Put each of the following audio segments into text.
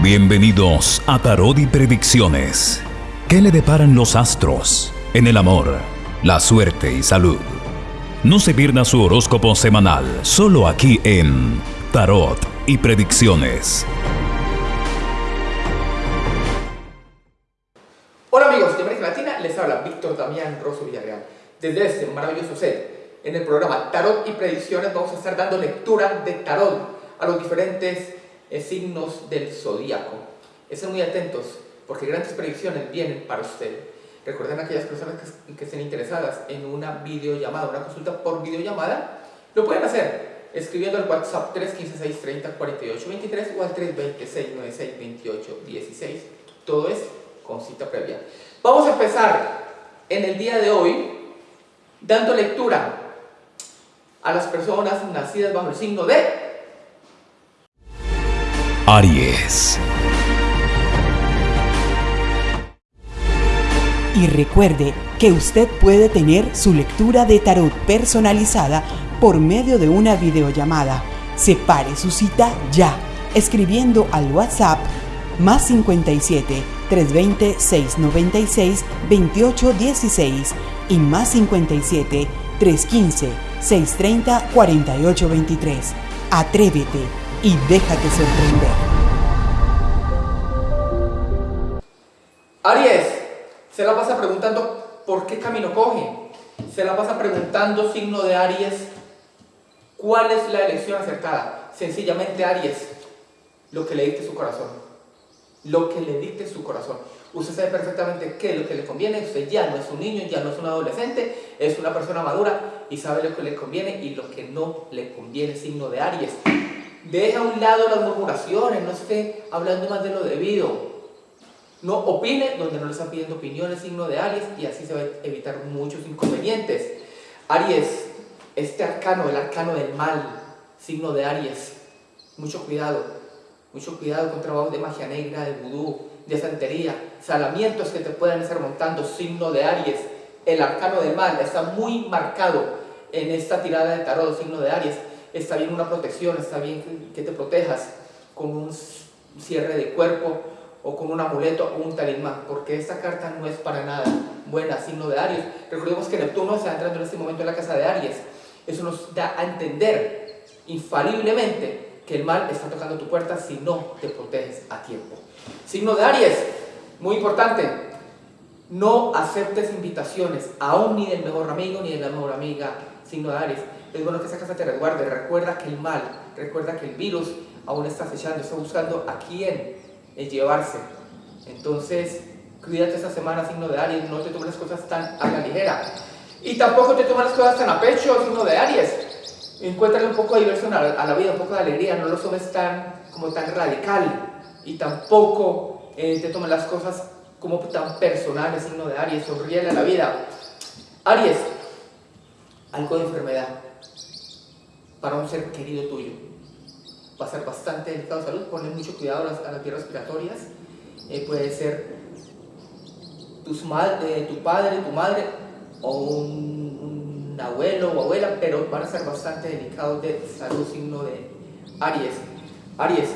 Bienvenidos a Tarot y Predicciones. ¿Qué le deparan los astros en el amor, la suerte y salud? No se pierda su horóscopo semanal, solo aquí en Tarot y Predicciones. Hola amigos de América Latina, les habla Víctor Damián Rosso Villarreal. Desde este maravilloso set, en el programa Tarot y Predicciones vamos a estar dando lectura de tarot a los diferentes eh, signos del zodíaco. Estén muy atentos porque grandes predicciones vienen para ustedes. Recuerden aquellas personas que, estén interesadas en una videollamada, una consulta por videollamada, lo pueden hacer escribiendo al WhatsApp 315-630-4823 o al 320-696-2816. Todo es con cita previa. Vamos a empezar en el día de hoy dando lectura a las personas nacidas bajo el signo de Aries. Y recuerde que usted puede tener su lectura de tarot personalizada por medio de una videollamada. Separe su cita ya, escribiendo al WhatsApp más 57 320 696 2816 y más 57 315 630 4823. Atrévete y déjate sorprender. Aries, se la pasa preguntando por qué camino coge. Se la pasa preguntando, signo de Aries, cuál es la elección acertada. Sencillamente Aries, lo que le dicte su corazón. Lo que le dicte su corazón. Usted sabe perfectamente qué es lo que le conviene. Usted ya no es un niño, ya no es un adolescente, es una persona madura y sabe lo que le conviene y lo que no le conviene, signo de Aries. Deja a un lado las murmuraciones, no esté hablando más de lo debido. No opine donde no le están pidiendo opiniones, signo de Aries, y así se va a evitar muchos inconvenientes. Aries, este arcano, el arcano del mal, signo de Aries. Mucho cuidado, mucho cuidado con trabajos de magia negra, de vudú, de santería, salamientos que te puedan estar montando, signo de Aries. El arcano del mal está muy marcado en esta tirada de tarot, signo de Aries está bien una protección, está bien que te protejas con un cierre de cuerpo o con un amuleto o un talismán, porque esta carta no es para nada buena, signo de Aries. Recordemos que Neptuno está entrando en este momento en la casa de Aries. Eso nos da a entender infaliblemente que el mal está tocando tu puerta si no te proteges a tiempo. Signo de Aries, muy importante, no aceptes invitaciones, aún ni del mejor amigo ni de la mejor amiga, signo de Aries es bueno que esa casa te resguarde. Recuerda que el mal, recuerda que el virus aún está acechando, está buscando a quién llevarse. Entonces, cuídate esta semana, signo de Aries, no te tomes las cosas tan a la ligera. Y tampoco te tomes las cosas tan a pecho, signo de Aries. Encuéntrale un poco de diversión a la, vida, un poco de alegría, no lo tomes tan, como tan radical. Y tampoco eh, te tomes las cosas como tan personales, signo de Aries, sonríe a la vida. Aries, algo de enfermedad para un ser querido tuyo. Va a ser bastante delicado de salud, ponle mucho cuidado a las, a vías respiratorias. Eh, puede ser tus eh, tu padre, tu madre o un, un, abuelo o abuela, pero van a ser bastante delicados de salud, signo de Aries. Aries,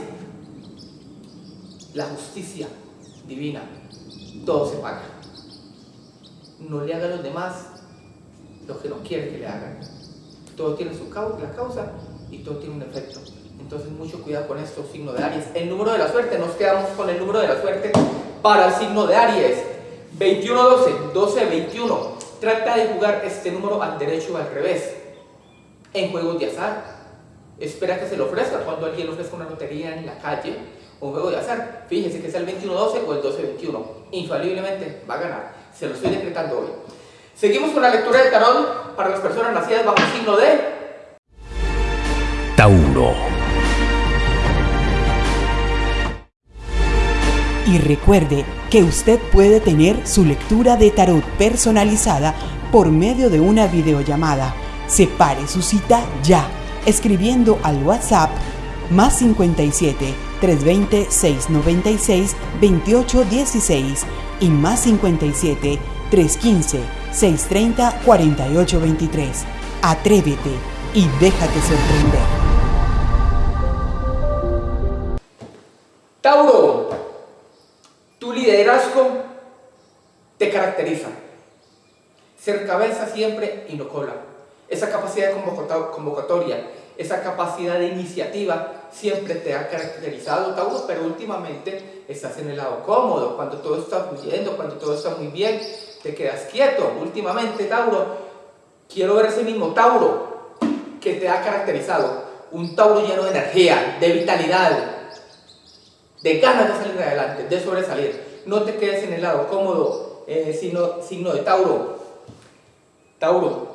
la justicia divina, todo se paga. No le haga a los demás lo que no quiere que le hagan todo tiene su causa, la causa y todo tiene un efecto. Entonces mucho cuidado con esto, signo de Aries. El número de la suerte, nos quedamos con el número de la suerte para el signo de Aries. 21-12, 12-21. Trata de jugar este número al derecho o al revés. En juegos de azar. Espera que se lo ofrezca cuando alguien ofrezca una lotería en la calle un juego de azar. Fíjense que sea el 21-12 o el 12-21. Infaliblemente va a ganar. Se lo estoy decretando hoy. Seguimos con la lectura de tarot para las personas nacidas bajo el signo de Tauro. Y recuerde que usted puede tener su lectura de tarot personalizada por medio de una videollamada. Separe su cita ya, escribiendo al WhatsApp más 57 320 696 2816 y más 57 315 630-4823. Atrévete y déjate sorprender. Tauro, tu liderazgo te caracteriza. Ser cabeza siempre y no cola. Esa capacidad de convocatoria, esa capacidad de iniciativa siempre te ha caracterizado, Tauro, pero últimamente estás en el lado cómodo. Cuando todo está fluyendo, cuando todo está muy bien, te quedas quieto. Últimamente, Tauro, quiero ver ese mismo Tauro que te ha caracterizado. Un Tauro lleno de energía, de vitalidad, de ganas de salir adelante, de sobresalir. No te quedes en el lado cómodo, eh, sino, signo de Tauro. Tauro,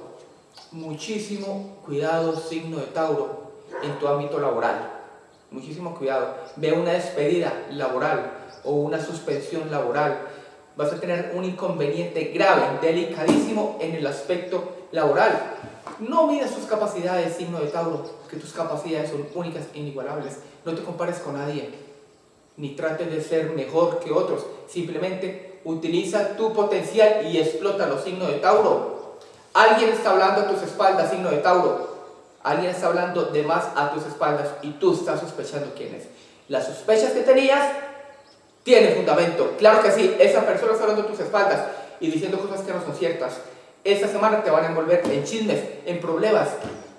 muchísimo cuidado, signo de Tauro, en tu ámbito laboral. Muchísimo cuidado. Ve una despedida laboral o una suspensión laboral. Vas a tener un inconveniente grave, delicadísimo en el aspecto laboral. No midas tus capacidades, signo de Tauro, que tus capacidades son únicas e inigualables. No te compares con nadie ni trates de ser mejor que otros. Simplemente utiliza tu potencial y explota los signos de Tauro. Alguien está hablando a tus espaldas, signo de Tauro. Alguien está hablando de más a tus espaldas y tú estás sospechando quién es. Las sospechas que tenías tienen fundamento. Claro que sí, esa persona está hablando a tus espaldas y diciendo cosas que no son ciertas. Esta semana te van a envolver en chismes, en problemas.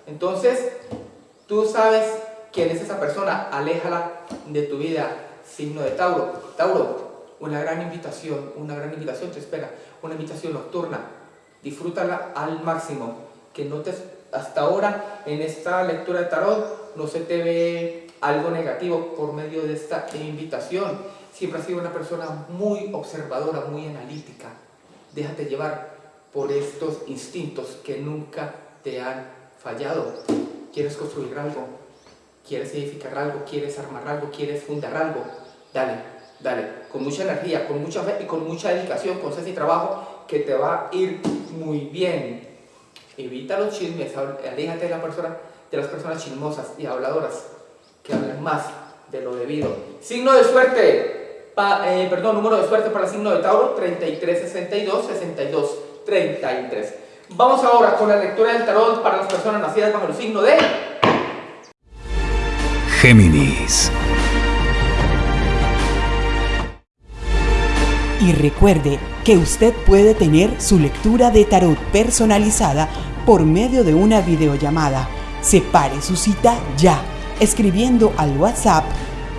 Entonces, tú sabes quién es esa persona, aléjala de tu vida signo de Tauro. Tauro, una gran invitación, una gran invitación te espera, una invitación nocturna. Disfrútala al máximo, que no te, hasta ahora en esta lectura de tarot no se te ve algo negativo por medio de esta invitación. Siempre has sido una persona muy observadora, muy analítica. Déjate llevar por estos instintos que nunca te han fallado. ¿Quieres construir algo? ¿Quieres edificar algo? ¿Quieres armar algo? ¿Quieres fundar algo? Dale, dale, con mucha energía, con mucha fe y con mucha dedicación, con y trabajo, que te va a ir muy bien. Evita los chismes, aléjate de, de las personas chismosas y habladoras que hablan más de lo debido. Signo de suerte, eh, perdón, número de suerte para el signo de Tauro, 33, 62, 62, 33. Vamos ahora con la lectura del tarot para las personas nacidas bajo el signo de Géminis. Y recuerde que usted puede tener su lectura de tarot personalizada por medio de una videollamada. Separe su cita ya, escribiendo al WhatsApp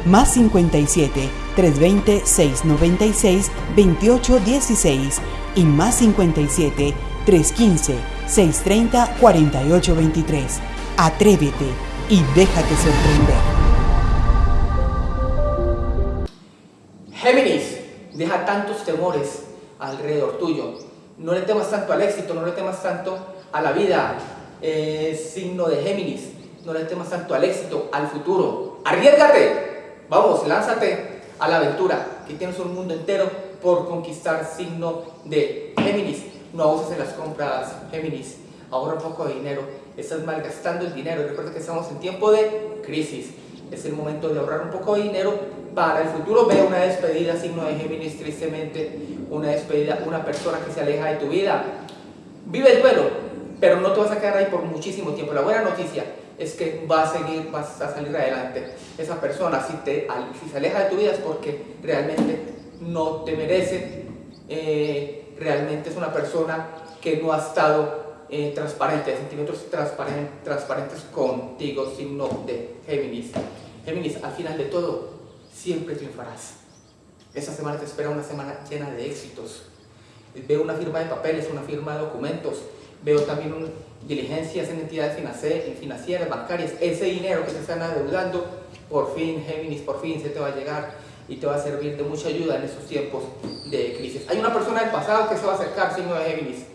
más 57 320 696 2816 y más 57 315 630 4823. Atrévete y déjate sorprender. Géminis deja tantos temores alrededor tuyo. No le temas tanto al éxito, no le temas tanto a la vida, eh, signo de Géminis. No le temas tanto al éxito, al futuro. Arriesgate, vamos, lánzate a la aventura, que tienes un mundo entero por conquistar, signo de Géminis. No abuses en las compras, Géminis. Ahorra un poco de dinero. Estás malgastando el dinero. Recuerda que estamos en tiempo de crisis. Es el momento de ahorrar un poco de dinero para el futuro. Ve una despedida, signo de Géminis, tristemente, una despedida, una persona que se aleja de tu vida. Vive el duelo, pero no te vas a quedar ahí por muchísimo tiempo. La buena noticia es que vas a seguir, vas a salir adelante. Esa persona, si, te, si se aleja de tu vida es porque realmente no te merece, eh, realmente es una persona que no ha estado eh, transparente, sentimientos transparentes, transparentes contigo, signo de Géminis. Géminis, al final de todo, siempre triunfarás. Esta semana te espera una semana llena de éxitos. Veo una firma de papeles, una firma de documentos, veo también diligencias en entidades financieras, bancarias. Ese dinero que te están adeudando, por fin, Géminis, por fin se te va a llegar y te va a servir de mucha ayuda en estos tiempos de crisis. Hay una persona del pasado que se va a acercar, signo de Géminis.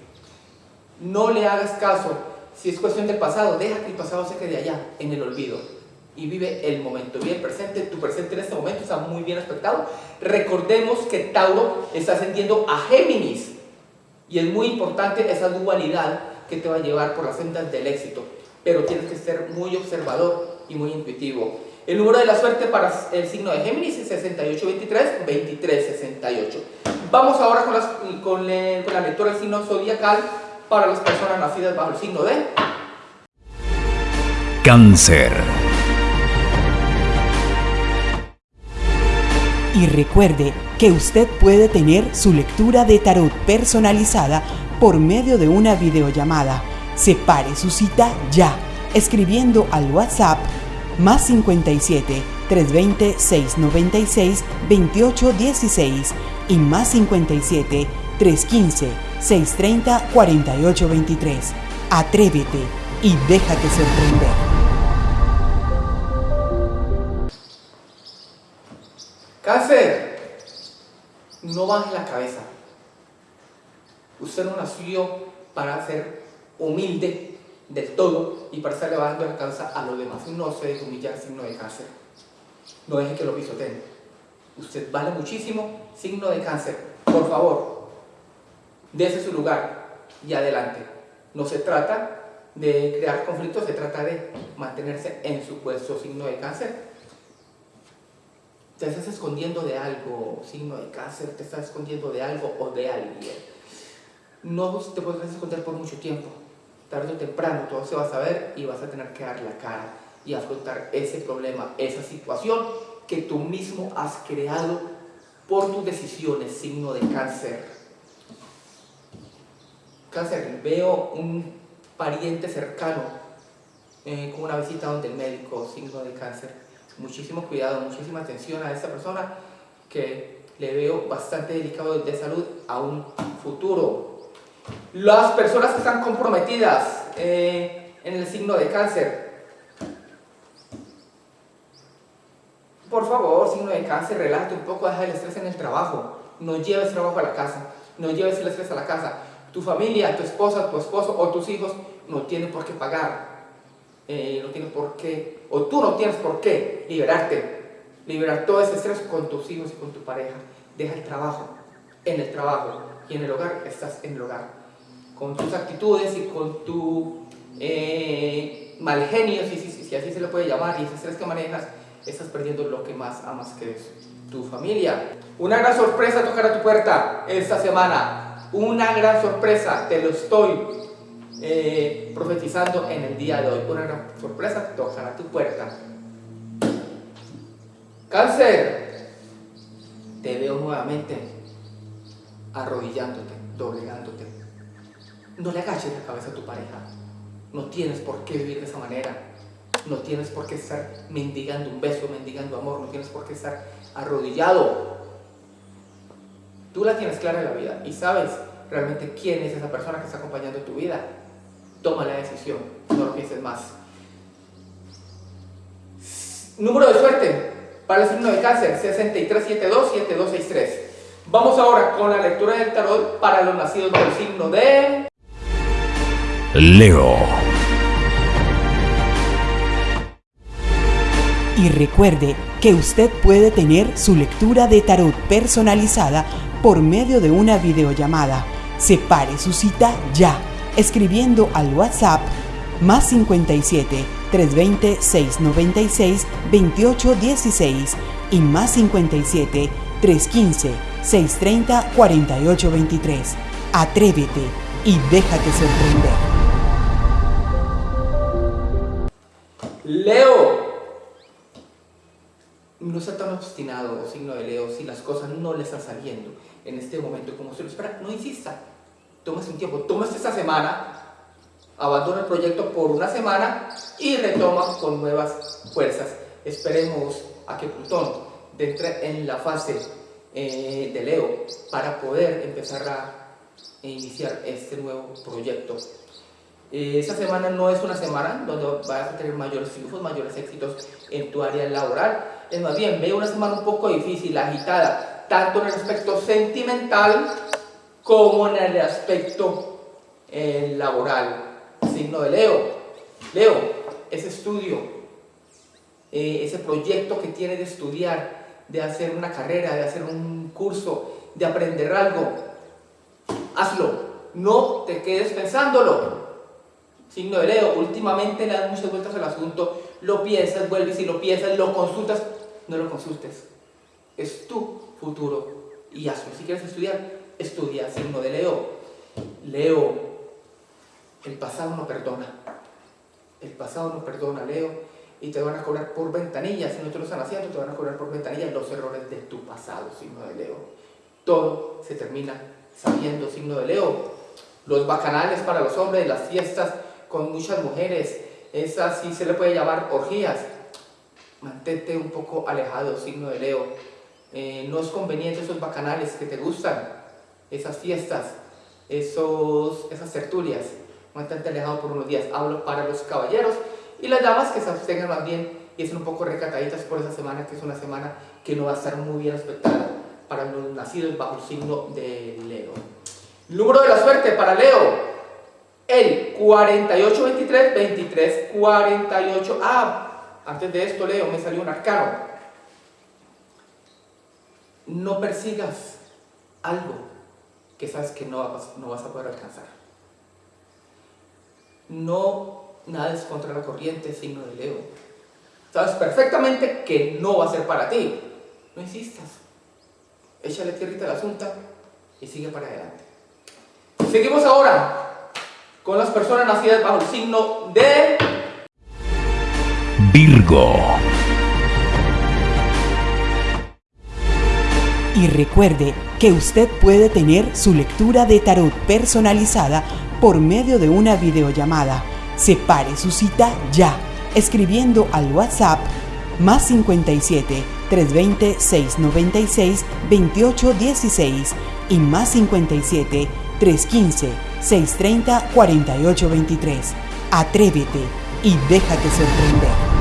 No le hagas caso. Si es cuestión del pasado, deja que el pasado se quede allá, en el olvido y vive el momento, vive el presente, tu presente en este momento está muy bien aspectado. Recordemos que Tauro está ascendiendo a Géminis y es muy importante esa dualidad que te va a llevar por las sendas del éxito, pero tienes que ser muy observador y muy intuitivo. El número de la suerte para el signo de Géminis es 6823 2368. Vamos ahora con, las, con, con la lectura del signo zodiacal para las personas nacidas bajo el signo de Cáncer. Y recuerde que usted puede tener su lectura de tarot personalizada por medio de una videollamada. Separe su cita ya, escribiendo al WhatsApp más 57 320 696 2816 y más 57 315 630 4823. Atrévete y déjate sorprender. Cáncer, no baje la cabeza. Usted no nació para ser humilde del todo y para estar levantando la a los demás. No se deje humillar, signo de cáncer. No deje que lo pisoteen. Usted vale muchísimo, signo de cáncer. Por favor, dése su lugar y adelante. No se trata de crear conflictos, se trata de mantenerse en su puesto, signo de cáncer te estás escondiendo de algo, signo de cáncer, te estás escondiendo de algo o de alguien. No te podrás esconder por mucho tiempo. Tarde o temprano todo se va a saber y vas a tener que dar la cara y afrontar ese problema, esa situación que tú mismo has creado por tus decisiones, signo de cáncer. Cáncer, veo un pariente cercano eh, con una visita donde el médico, signo de cáncer muchísimo cuidado, muchísima atención a esta persona que le veo bastante delicado de salud a un futuro. Las personas que están comprometidas eh, en el signo de cáncer, por favor, signo de cáncer, relájate un poco, deja el estrés en el trabajo, no lleves trabajo a la casa, no lleves el estrés a la casa. Tu familia, tu esposa, tu esposo o tus hijos no tienen por qué pagar eh, no tienes por qué, o tú no tienes por qué liberarte, liberar todo ese estrés con tus hijos y con tu pareja. Deja el trabajo, en el trabajo y en el hogar estás en el hogar. Con tus actitudes y con tu eh, mal genio, si, así se le puede llamar, y ese estrés que manejas, estás perdiendo lo que más amas que es tu familia. Una gran sorpresa tocará tu puerta esta semana. Una gran sorpresa, te lo estoy eh, profetizando en el día de hoy. Una gran sorpresa tocará tu puerta. Cáncer, te veo nuevamente arrodillándote, doblegándote. No le agaches la cabeza a tu pareja. No tienes por qué vivir de esa manera. No tienes por qué estar mendigando un beso, mendigando amor. No tienes por qué estar arrodillado. Tú la tienes clara en la vida y sabes realmente quién es esa persona que está acompañando tu vida toma la decisión, no lo pienses más. Número de suerte para el signo de cáncer, 6372-7263. Vamos ahora con la lectura del tarot para los nacidos del signo de... Leo. Y recuerde que usted puede tener su lectura de tarot personalizada por medio de una videollamada. Separe su cita ya escribiendo al WhatsApp más 57 320 696 2816 y más 57 315 630 4823. Atrévete y déjate sorprender. Leo. No sea tan obstinado, signo de Leo, si las cosas no le están saliendo en este momento como se lo espera, no insista tómese un tiempo, tómese esta semana, abandona el proyecto por una semana y retoma con nuevas fuerzas. Esperemos a que Plutón entre en la fase eh, de Leo para poder empezar a iniciar este nuevo proyecto. Eh, esta semana no es una semana donde vas a tener mayores triunfos, mayores éxitos en tu área laboral. Es más bien, veo una semana un poco difícil, agitada, tanto en el aspecto sentimental como en el aspecto eh, laboral. Signo de Leo. Leo, ese estudio, eh, ese proyecto que tiene de estudiar, de hacer una carrera, de hacer un curso, de aprender algo, hazlo. No te quedes pensándolo. Signo de Leo, últimamente le das muchas vueltas al asunto, lo piensas, vuelves y lo piensas, lo consultas, no lo consultes. Es tu futuro y hazlo. Si quieres estudiar, estudia signo de Leo. Leo, el pasado no perdona. El pasado no perdona, Leo. Y te van a cobrar por ventanillas. Si no te lo están haciendo, te van a cobrar por ventanillas los errores de tu pasado, signo de Leo. Todo se termina sabiendo, signo de Leo. Los bacanales para los hombres, las fiestas con muchas mujeres, esas sí se le puede llamar orgías. Mantente un poco alejado, signo de Leo. Eh, no es conveniente esos bacanales que te gustan, esas fiestas, esos, esas tertulias. Mantente alejado por unos días. Hablo para los caballeros y las damas que se abstengan más bien y estén un poco recataditas por esa semana, que es una semana que no va a estar muy bien aspectada para los nacidos bajo el signo de Leo. Número de la suerte para Leo, el 4823 23 48. Ah, antes de esto, Leo, me salió un arcano. No persigas algo que sabes que no vas, no vas a poder alcanzar. No nades contra la corriente, signo de Leo. Sabes perfectamente que no va a ser para ti. No insistas. Échale tierrita al asunto y sigue para adelante. Seguimos ahora con las personas nacidas bajo el signo de Virgo. Y recuerde que usted puede tener su lectura de tarot personalizada por medio de una videollamada. Separe su cita ya, escribiendo al WhatsApp más 57 320 696 2816 y más 57 315 630 4823. Atrévete y déjate sorprender.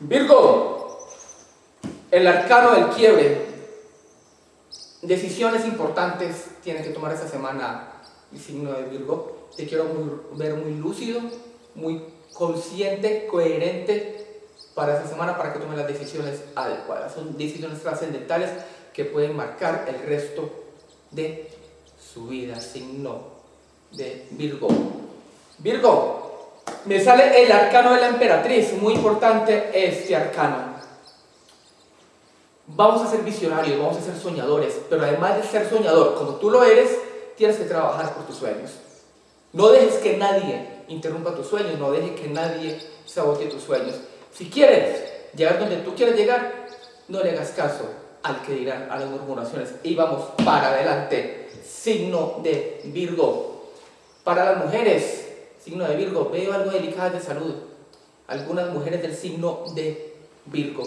Virgo, el arcano del quiebre. Decisiones importantes tienes que tomar esta semana signo de Virgo. Te quiero ver muy lúcido, muy consciente, coherente para esta semana para que tomes las decisiones adecuadas. Son decisiones trascendentales que pueden marcar el resto de su vida, signo de Virgo. Virgo, me sale el arcano de la emperatriz, muy importante este arcano. Vamos a ser visionarios, vamos a ser soñadores, pero además de ser soñador, como tú lo eres, tienes que trabajar por tus sueños. No dejes que nadie interrumpa tus sueños, no dejes que nadie sabote tus sueños. Si quieres llegar donde tú quieres llegar, no le hagas caso al que dirán a las murmuraciones. Y vamos para adelante. Signo de Virgo. Para las mujeres, signo de Virgo, veo algo delicado de salud. Algunas mujeres del signo de Virgo.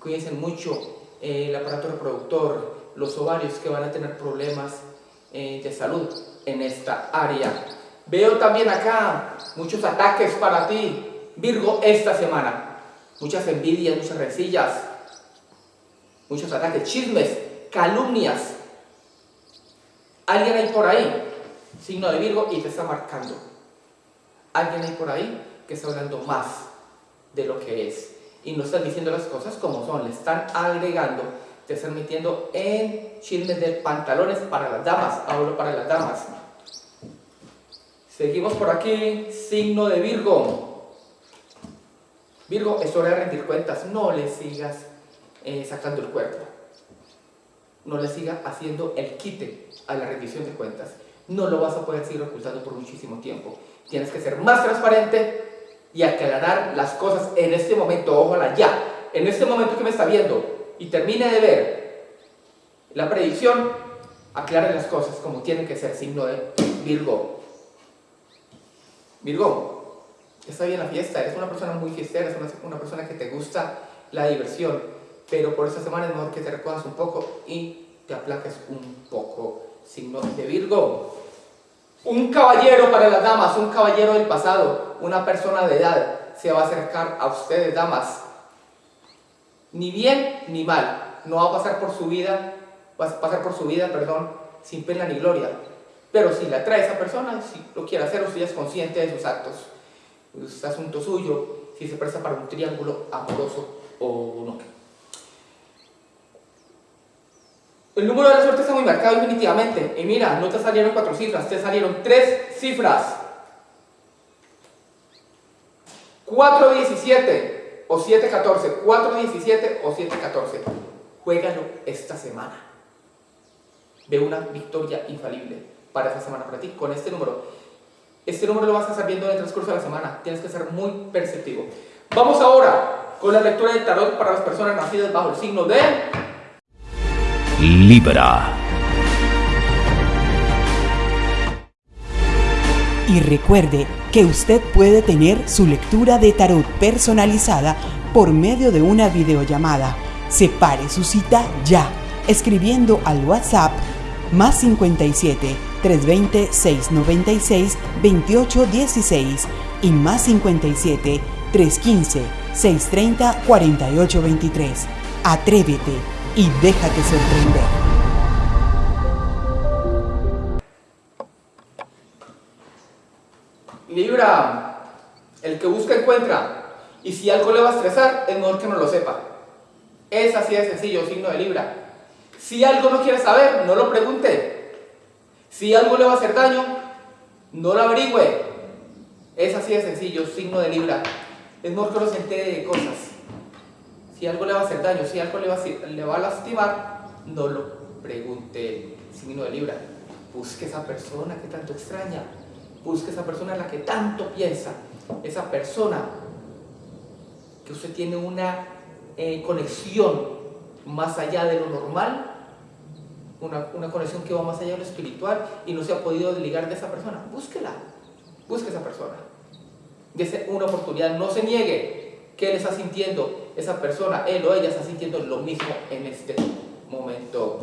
Cuídense mucho eh, el aparato reproductor, los ovarios que van a tener problemas eh, de salud en esta área. Veo también acá muchos ataques para ti, Virgo, esta semana. Muchas envidias, muchas rencillas, muchos ataques, chismes, calumnias. Alguien hay por ahí, signo de Virgo, y te está marcando. Alguien hay por ahí que está hablando más de lo que es. Y no están diciendo las cosas como son, le están agregando, te están metiendo en chismes de pantalones para las damas, hablo para las damas. Seguimos por aquí, signo de Virgo. Virgo, es hora de rendir cuentas, no le sigas eh, sacando el cuerpo. No le siga haciendo el quite a la rendición de cuentas. No lo vas a poder seguir ocultando por muchísimo tiempo. Tienes que ser más transparente y aclarar las cosas en este momento. Ojalá ya, en este momento que me está viendo y termine de ver la predicción, aclare las cosas como tienen que ser. Signo de Virgo. Virgo, está bien la fiesta, eres una persona muy fiestera, eres una persona que te gusta la diversión pero por esta semana es mejor que te recojas un poco y te aplaques un poco. Signo de Virgo. Un caballero para las damas, un caballero del pasado, una persona de edad se va a acercar a ustedes, damas. Ni bien ni mal. No va a pasar por su vida, va a pasar por su vida, perdón, sin pena ni gloria. Pero si le atrae a esa persona, si lo quiere hacer, usted es consciente de sus actos. Es asunto suyo, si se presta para un triángulo amoroso o no. El número de la suerte está muy marcado definitivamente. Y mira, no te salieron cuatro cifras, te salieron tres cifras. 417 o 714, 417 o 714. Juégalo esta semana. Ve una victoria infalible para esta semana para ti con este número. Este número lo vas a estar viendo en el transcurso de la semana. Tienes que ser muy perceptivo. Vamos ahora con la lectura del tarot para las personas nacidas bajo el signo de Libra. Y recuerde que usted puede tener su lectura de tarot personalizada por medio de una videollamada. Separe su cita ya, escribiendo al WhatsApp más 57 320 696 2816 y más 57 315 630 4823. Atrévete y déjate sorprender. Libra, el que busca encuentra. Y si algo le va a estresar, es mejor que no lo sepa. Es así de sencillo, signo de Libra. Si algo no quiere saber, no lo pregunte. Si algo le va a hacer daño, no lo averigüe. Es así de sencillo, signo de Libra. Es mejor que no se de cosas. Si algo le va a hacer daño, si algo le va a, le va a lastimar, no lo pregunte, signo de Libra. Busque esa persona que tanto extraña. Busque esa persona en la que tanto piensa. Esa persona que usted tiene una eh, conexión más allá de lo normal, una, una, conexión que va más allá de lo espiritual y no se ha podido desligar de esa persona. Búsquela, busque esa persona. Dese una oportunidad, no se niegue que él está sintiendo, esa persona, él o ella está sintiendo lo mismo en este momento.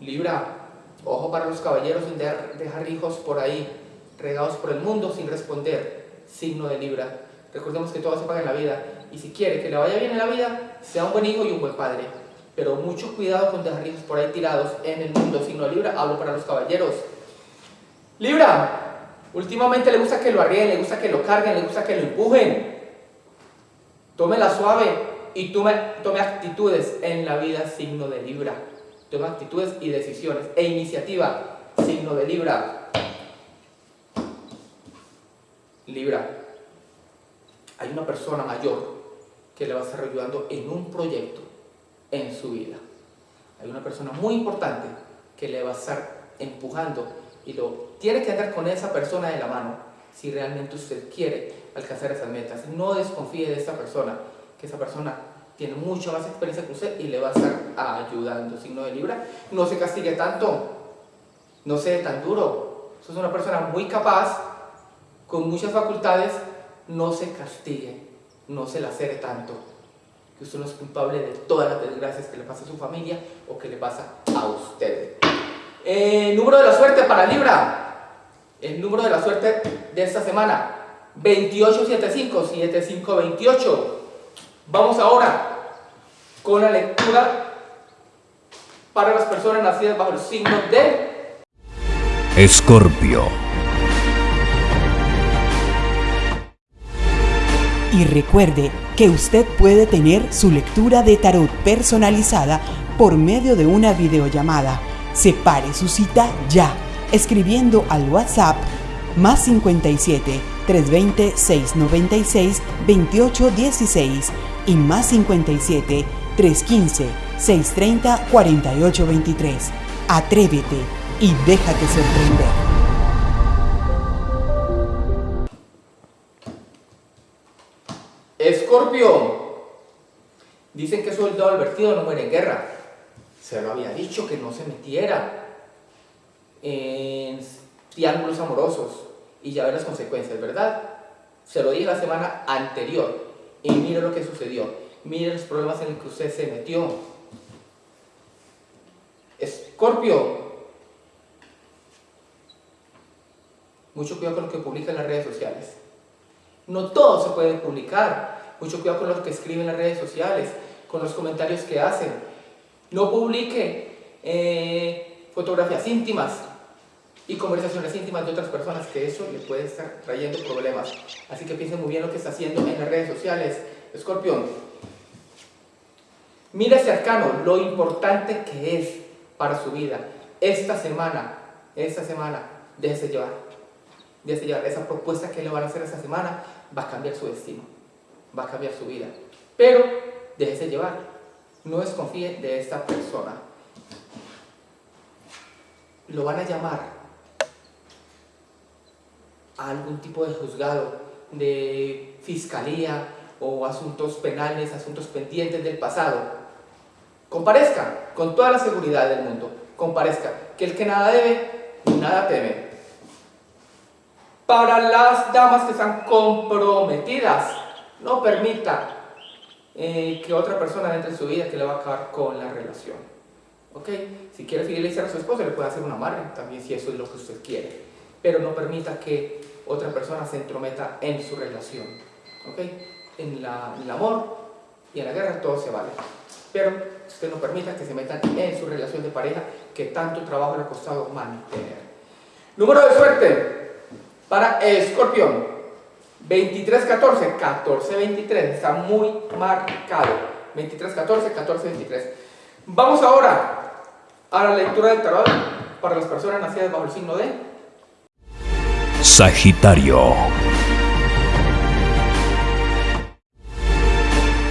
Libra, Ojo para los caballeros sin dejar hijos por ahí, regados por el mundo sin responder. Signo de Libra. Recordemos que todo se paga en la vida. Y si quiere que le vaya bien en la vida, sea un buen hijo y un buen padre. Pero mucho cuidado con dejar hijos por ahí tirados en el mundo. Signo Libra. Hablo para los caballeros. Libra. Últimamente le gusta que lo arríen, le gusta que lo carguen, le gusta que lo empujen. Tómela suave y tome, tome actitudes en la vida. Signo de Libra toma actitudes y decisiones. E iniciativa, signo de Libra. Libra, hay una persona mayor que le va a estar ayudando en un proyecto en su vida. Hay una persona muy importante que le va a estar empujando y lo tiene que andar con esa persona de la mano si realmente usted quiere alcanzar esas metas. No desconfíe de esa persona, que esa persona tiene mucha más experiencia que usted y le va a estar ayudando. Signo de Libra, no se castigue tanto, no sea tan duro. Usted es una persona muy capaz, con muchas facultades, no se castigue, no se la cere tanto. Que usted no es culpable de todas las desgracias que le pasa a su familia o que le pasa a usted. Eh, número de la suerte para Libra. El número de la suerte de esta semana. 2875, 7528. Vamos ahora con la lectura para las personas nacidas bajo el signo de Escorpio. Y recuerde que usted puede tener su lectura de tarot personalizada por medio de una videollamada. Separe su cita ya, escribiendo al WhatsApp más 57 320 696 2816 y más 57 315 630 4823. Atrévete y déjate sorprender. Dicen que soldado advertido no muere en guerra. Se lo había dicho que no se metiera en triángulos amorosos y ya ve las consecuencias, ¿verdad? Se lo dije la semana anterior y mire lo que sucedió. Mire los problemas en los que usted se metió. Escorpio. Mucho cuidado con lo que publica en las redes sociales. No todo se puede publicar. Mucho cuidado con lo que escriben en las redes sociales, con los comentarios que hacen. No publique eh, fotografías íntimas, y conversaciones íntimas de otras personas, que eso le puede estar trayendo problemas. Así que piensen muy bien lo que está haciendo en las redes sociales. Escorpión, mira cercano lo importante que es para su vida. Esta semana, esta semana, déjese llevar. Déjese llevar. Esa propuesta que le van a hacer esta semana va a cambiar su destino, va a cambiar su vida. Pero déjese llevar. No desconfíe de esta persona. Lo van a llamar a algún tipo de juzgado, de fiscalía o asuntos penales, asuntos pendientes del pasado, comparezca con toda la seguridad del mundo, comparezca, que el que nada debe, nada teme. Para las damas que están comprometidas, no permita eh, que otra persona entre en su vida que le va a acabar con la relación. ¿Ok? Si quiere fidelizar a su esposo, le puede hacer una madre también si eso es lo que usted quiere. Pero no permita que otra persona se entrometa en su relación. ¿Ok? En, la, en el amor y en la guerra todo se vale. Pero usted no permita que se metan en su relación de pareja que tanto trabajo le ha costado mantener. Número de suerte para Escorpión. 2314, 1423, está muy marcado. 2314, 1423. Vamos ahora a la lectura del tarot para las personas nacidas bajo el signo de Sagitario.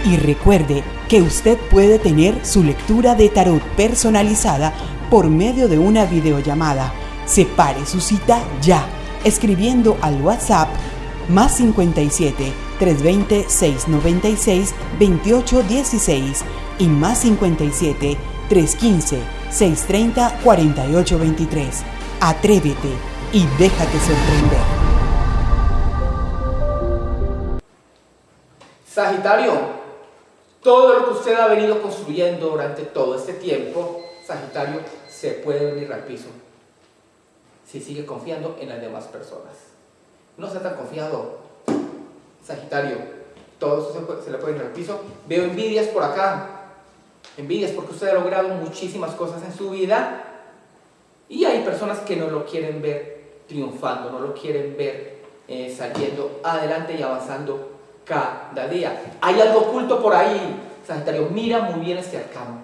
Y recuerde que usted puede tener su lectura de tarot personalizada por medio de una videollamada. Separe su cita ya, escribiendo al WhatsApp más 57 320 696 2816 y más 57 315 630 4823. Atrévete y déjate sorprender. Sagitario, todo lo que usted ha venido construyendo durante todo este tiempo, Sagitario, se puede venir al piso si sigue confiando en las demás personas. No sea tan confiado, Sagitario. Todo eso se, le puede ir al piso. Veo envidias por acá. Envidias porque usted ha logrado muchísimas cosas en su vida y hay personas que no lo quieren ver triunfando, no lo quieren ver eh, saliendo adelante y avanzando cada día. Hay algo oculto por ahí, Sagitario. Mira muy bien este arcano.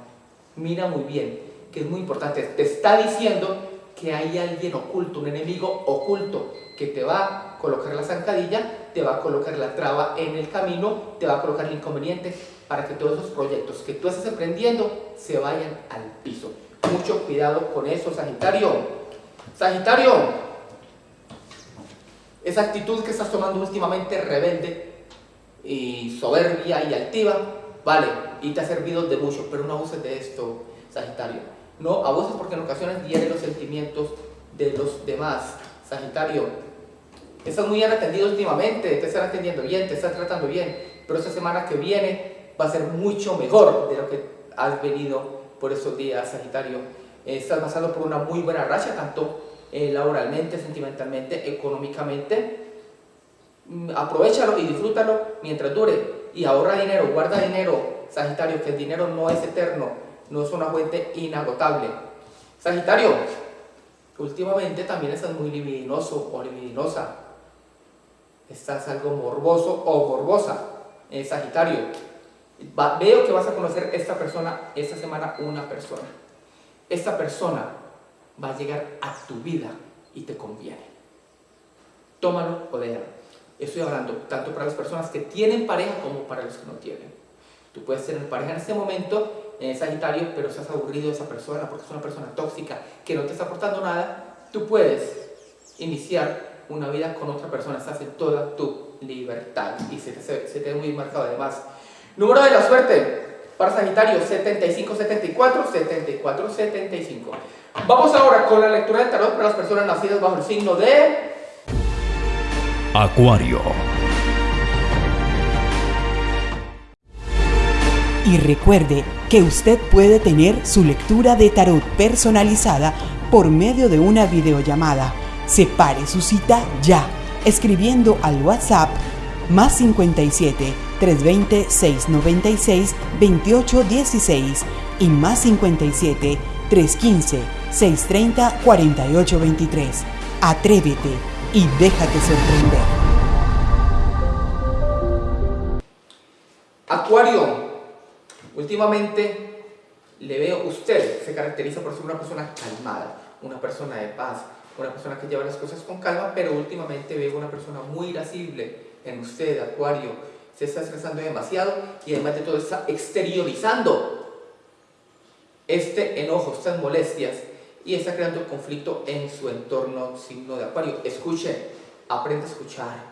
Mira muy bien, que es muy importante. Te está diciendo que hay alguien oculto, un enemigo oculto que te va colocar la zancadilla, te va a colocar la traba en el camino, te va a colocar el inconveniente para que todos esos proyectos que tú estás emprendiendo se vayan al piso. Mucho cuidado con eso, Sagitario. Sagitario, esa actitud que estás tomando últimamente rebelde y soberbia y altiva, vale, y te ha servido de mucho, pero no abuses de esto, Sagitario. No abuses porque en ocasiones hieren los sentimientos de los demás. Sagitario, Estás muy bien atendido últimamente, te están atendiendo bien, te están tratando bien, pero esta semana que viene va a ser mucho mejor de lo que has venido por estos días, Sagitario. estás pasando por una muy buena racha, tanto eh, laboralmente, sentimentalmente, económicamente. Mm, aprovechalo y disfrútalo mientras dure y ahorra dinero, guarda dinero, Sagitario, que el dinero no es eterno, no es una fuente inagotable. Sagitario, últimamente también estás muy libidinoso o libidinosa estás algo morboso o morbosa, en Sagitario. veo que vas a conocer esta persona, esta semana una persona. Esta persona va a llegar a tu vida y te conviene. Tómalo o déjalo. Estoy hablando tanto para las personas que tienen pareja como para los que no tienen. Tú puedes tener pareja en este momento, en Sagitario, pero estás aburrido de esa persona porque es una persona tóxica que no te está aportando nada. Tú puedes iniciar una vida con otra persona, estás en toda tu libertad y se te, se, te ve muy marcado además. Número de la suerte para Sagitario 7574 7475. Vamos ahora con la lectura del tarot para las personas nacidas bajo el signo de Acuario. Y recuerde que usted puede tener su lectura de tarot personalizada por medio de una videollamada Separe su cita ya, escribiendo al WhatsApp más 57 320 696 2816 y más 57 315 630 4823. Atrévete y déjate sorprender. Acuario, últimamente le veo, usted se caracteriza por ser una persona calmada, una persona de paz, una persona que lleva las cosas con calma, pero últimamente veo una persona muy irascible en usted, Acuario. Se está estresando demasiado y además de todo está exteriorizando este enojo, estas molestias y está creando conflicto en su entorno signo de Acuario. Escuche, aprende a escuchar.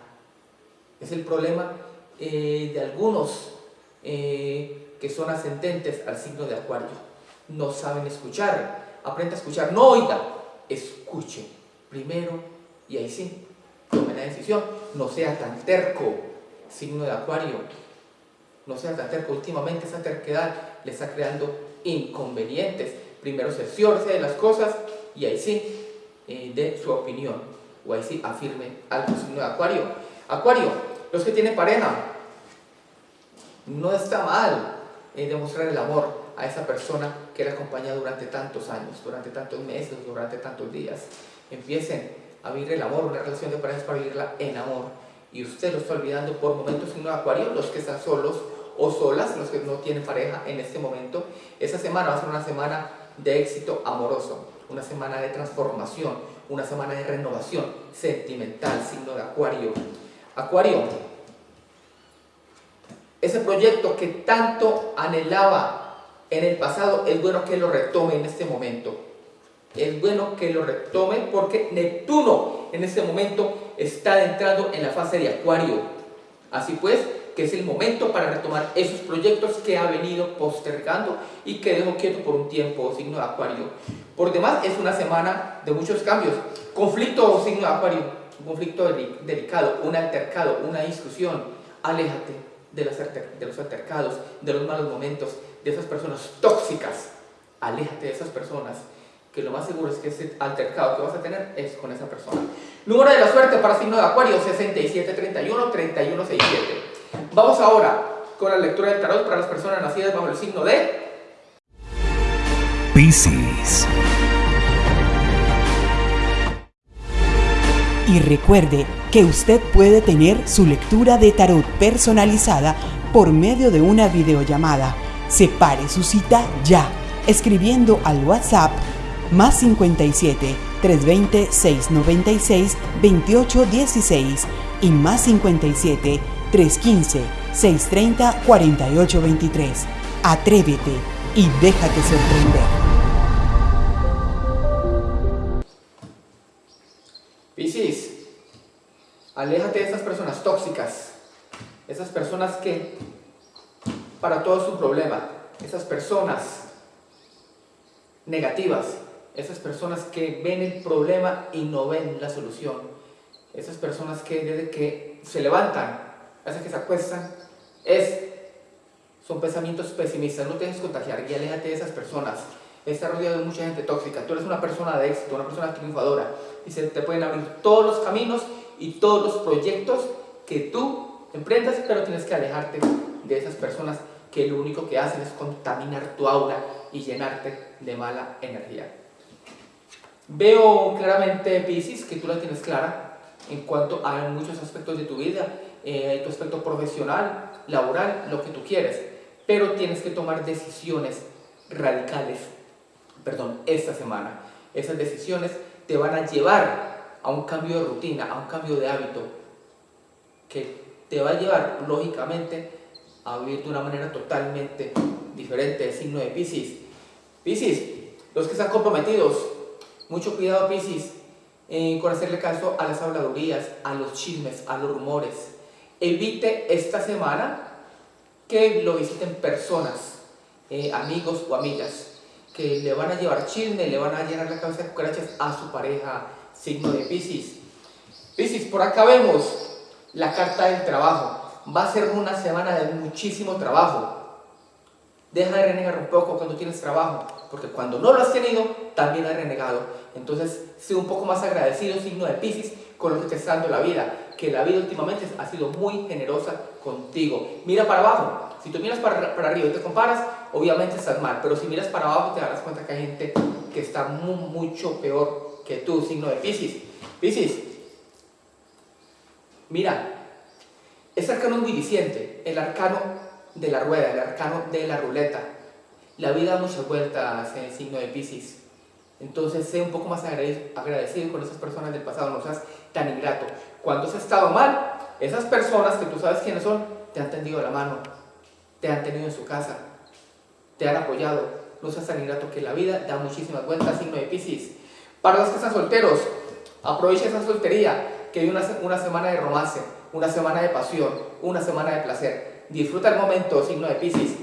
Es el problema eh, de algunos eh, que son ascendentes al signo de Acuario. No saben escuchar. Aprende a escuchar. No oiga, escuche primero y ahí sí, tome la decisión. No sea tan terco, signo de Acuario. No sea tan terco. Últimamente esa terquedad le está creando inconvenientes. Primero cerciórese de las cosas y ahí sí, eh, de su opinión. O ahí sí, afirme algo, signo de Acuario. Acuario, los que tienen pareja, no está mal eh, demostrar el amor a esa persona que le acompaña durante tantos años, durante tantos meses, durante tantos días. Empiecen a vivir el amor, una relación de pareja para vivirla en amor. Y usted lo está olvidando por momentos signo de Acuario, los que están solos o solas, los que no tienen pareja en este momento. Esa semana va a ser una semana de éxito amoroso, una semana de transformación, una semana de renovación sentimental, signo de Acuario. Acuario, ese proyecto que tanto anhelaba en el pasado, es bueno que lo retome en este momento. Es bueno que lo retome porque Neptuno en este momento está entrando en la fase de Acuario. Así pues, que es el momento para retomar esos proyectos que ha venido postergando y que dejó quieto por un tiempo, signo de Acuario. Por demás, es una semana de muchos cambios. Conflicto, signo de Acuario, un conflicto delicado, un altercado, una discusión. Aléjate de los altercados, de los malos momentos, de esas personas tóxicas. Aléjate de esas personas que lo más seguro es que ese altercado que vas a tener es con esa persona. Número de la suerte para signo de Acuario, 6731, 3167. Vamos ahora con la lectura del tarot para las personas nacidas bajo el signo de Piscis. Y recuerde que usted puede tener su lectura de tarot personalizada por medio de una videollamada. Separe su cita ya, escribiendo al WhatsApp más 57 320 696 2816 y más 57 315-630-4823. Atrévete y déjate sorprender. Piscis, aléjate de esas personas tóxicas, esas personas que para todo es un problema, esas personas negativas, esas personas que ven el problema y no ven la solución, esas personas que desde que se levantan hace que se acuestan, es, son pensamientos pesimistas, no te dejes contagiar y aléjate de esas personas. Está rodeado de mucha gente tóxica, tú eres una persona de éxito, una persona triunfadora. Y se te pueden abrir todos los caminos y todos los proyectos que tú emprendas, pero tienes que alejarte de esas personas que lo único que hacen es contaminar tu aura y llenarte de mala energía. Veo claramente, Pisces, que tú la tienes clara en cuanto a muchos aspectos de tu vida eh, tu aspecto profesional, laboral, lo que tú quieres. Pero tienes que tomar decisiones radicales, perdón, esta semana. Esas decisiones te van a llevar a un cambio de rutina, a un cambio de hábito, que te va a llevar, lógicamente, a vivir de una manera totalmente diferente del signo de Pisces. Pisces, los que están comprometidos, mucho cuidado Pisces eh, con hacerle caso a las habladurías, a los chismes, a los rumores evite esta semana que lo visiten personas, eh, amigos o amigas, que le van a llevar chisme, le van a llenar la cabeza de cucarachas a su pareja, signo de Pisces. Pisces, por acá vemos la carta del trabajo. Va a ser una semana de muchísimo trabajo. Deja de renegar un poco cuando tienes trabajo, porque cuando no lo has tenido, también has renegado. Entonces, sé un poco más agradecido, signo de Pisces, con lo que te está dando la vida que la vida últimamente ha sido muy generosa contigo. Mira para abajo. Si tú miras para, para arriba y te comparas, obviamente estás mal. Pero si miras para abajo te darás cuenta que hay gente que está mucho peor que tú, signo de Pisces. Pisces, mira, este arcano es muy diciente. El arcano de la rueda, el arcano de la ruleta. La vida da muchas vueltas en el signo de Pisces. Entonces, sé un poco más agradecido con esas personas del pasado, no seas tan ingrato. Cuando has estado mal, esas personas que tú sabes quiénes son, te han tendido la mano, te han tenido en su casa, te han apoyado. No seas tan ingrato que la vida da muchísimas vueltas, signo de Pisces. Para los que están solteros, aprovecha esa soltería, que hay una, una semana de romance, una semana de pasión, una semana de placer. Disfruta el momento, signo de Pisces.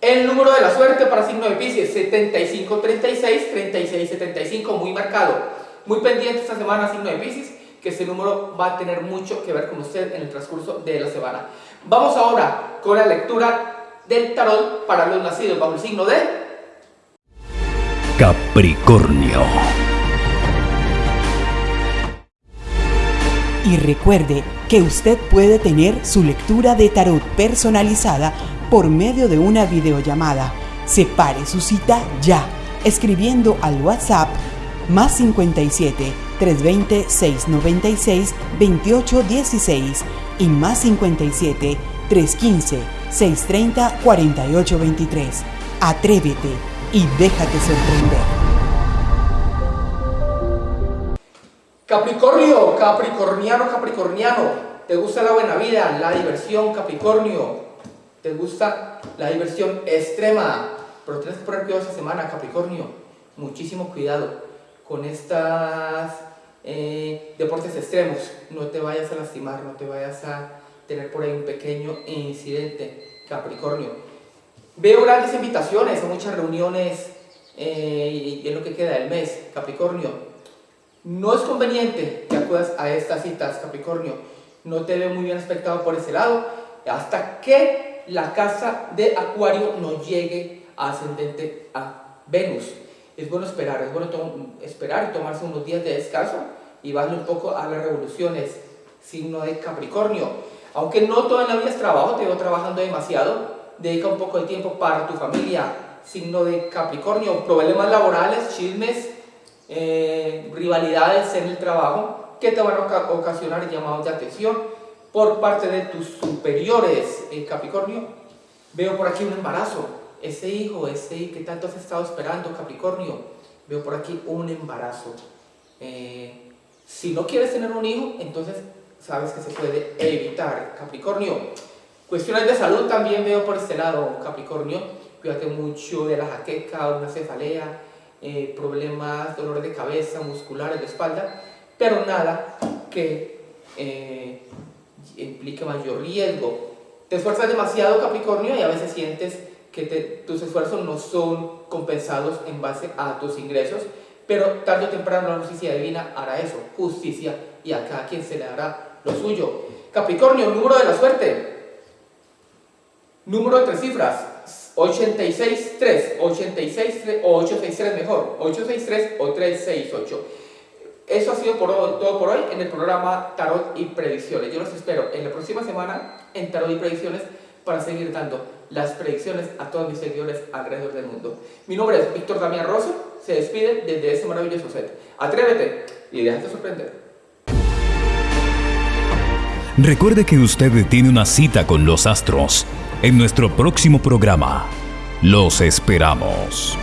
El número de la suerte para signo de Pisces, 7536, 3675, muy marcado. Muy pendiente esta semana, signo de Pisces, que ese número va a tener mucho que ver con usted en el transcurso de la semana. Vamos ahora con la lectura del tarot para los nacidos bajo el signo de Capricornio. Y recuerde que usted puede tener su lectura de tarot personalizada por medio de una videollamada. Separe su cita ya, escribiendo al WhatsApp más 57 320 696 2816 y más 57 315 630 4823. Atrévete y déjate sorprender. Capricornio, Capricorniano, Capricorniano, ¿te gusta la buena vida, la diversión, Capricornio? ¿Te gusta la diversión extrema? Pero tienes que poner cuidado esta semana, Capricornio. Muchísimo cuidado con estos eh, deportes extremos. No te vayas a lastimar, no te vayas a tener por ahí un pequeño incidente, Capricornio. Veo grandes invitaciones a muchas reuniones eh, y en lo que queda del mes, Capricornio no es conveniente que acudas a estas citas, Capricornio. No te veo muy bien aspectado por ese lado hasta que la casa de Acuario no llegue ascendente a Venus. Es bueno esperar, es bueno esperar y tomarse unos días de descanso y bajarle un poco a las revoluciones, signo de Capricornio. Aunque no todo en la vida es trabajo, te veo trabajando demasiado, dedica un poco de tiempo para tu familia, signo de Capricornio, problemas laborales, chismes, eh, rivalidades en el trabajo que te van a ocasionar llamados de atención por parte de tus superiores, en Capricornio. Veo por aquí un embarazo, ese hijo, ese que tanto has estado esperando, Capricornio. Veo por aquí un embarazo. Eh, si no quieres tener un hijo, entonces sabes que se puede evitar, Capricornio. Cuestiones de salud también veo por este lado, Capricornio. Cuídate mucho de la jaqueca, una cefalea, eh, problemas, dolores de cabeza, musculares, de espalda, pero nada que eh, implique mayor riesgo. Te esfuerzas demasiado Capricornio y a veces sientes que tus esfuerzos no son compensados en base a tus ingresos, pero tarde o temprano la justicia divina hará eso, justicia, y a cada quien se le dará lo suyo. Capricornio, número de la suerte. Número de tres cifras, 863, 86 o 863 mejor, 863 o 368. Eso ha sido por, todo por hoy en el programa Tarot y Predicciones. Yo los espero en la próxima semana en Tarot y Predicciones para seguir dando las predicciones a todos mis seguidores alrededor del mundo. Mi nombre es Víctor Damián Rosso, se despide desde ese maravilloso set. Atrévete y déjate sorprender. Recuerde que usted tiene una cita con los astros en nuestro próximo programa. Los esperamos.